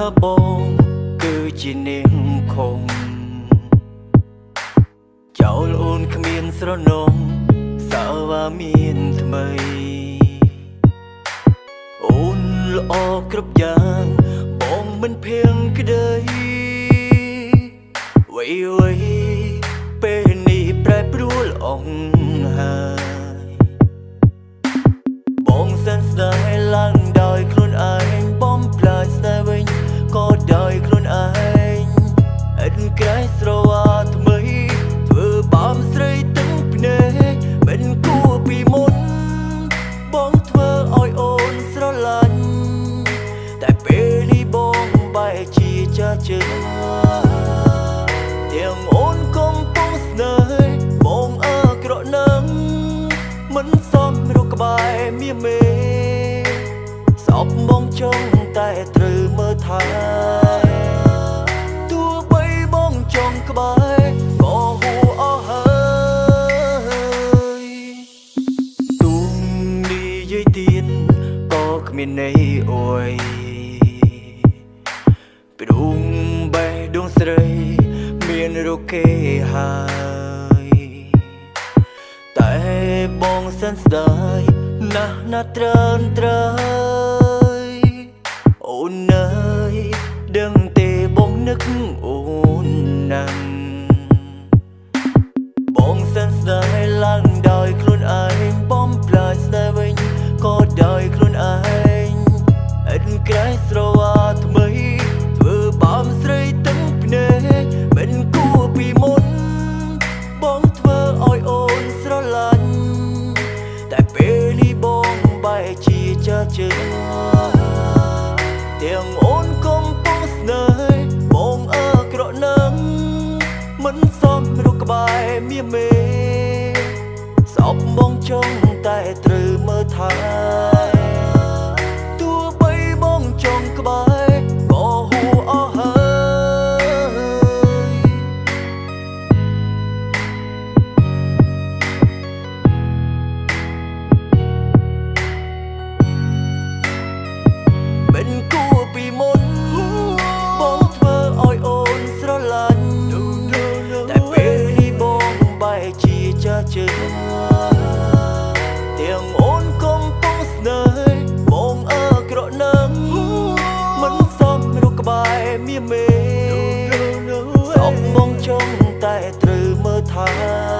ថាបង គឺជានាងខំចោលអូនគ្មានស្រនងសាវាមានថ្មី អូនល្អគ្រប់យ៉ាងបងមិនភៀងក្តីវៃវៃពេលនេះប្រែប្រួលអងហើ មៀមេសពបងចង់តែត្រូវមើលថែទោះបីបងចង់ក្បែរក៏ហួអស់ហើយទុំនិយាយទៀតក៏គ្មានន័យអួយព្រោះបេះដូងស្រីមានរកគេហើយតែបងសិនស្ដាយ ណាស់ណាស់ត្រើនត្រើយអូនអើយដឹងទេបងនឹកអូនណាស់ ចាស់ជើងទាំងអូនកំពុងស្នេហ៍បងអើក្រក់នឹងមិនសមរកក្បែរមៀមេសពបងចង់តែត្រូវមើលថែ បែរមៀមេសពបងចង់តែត្រូវមើលថែ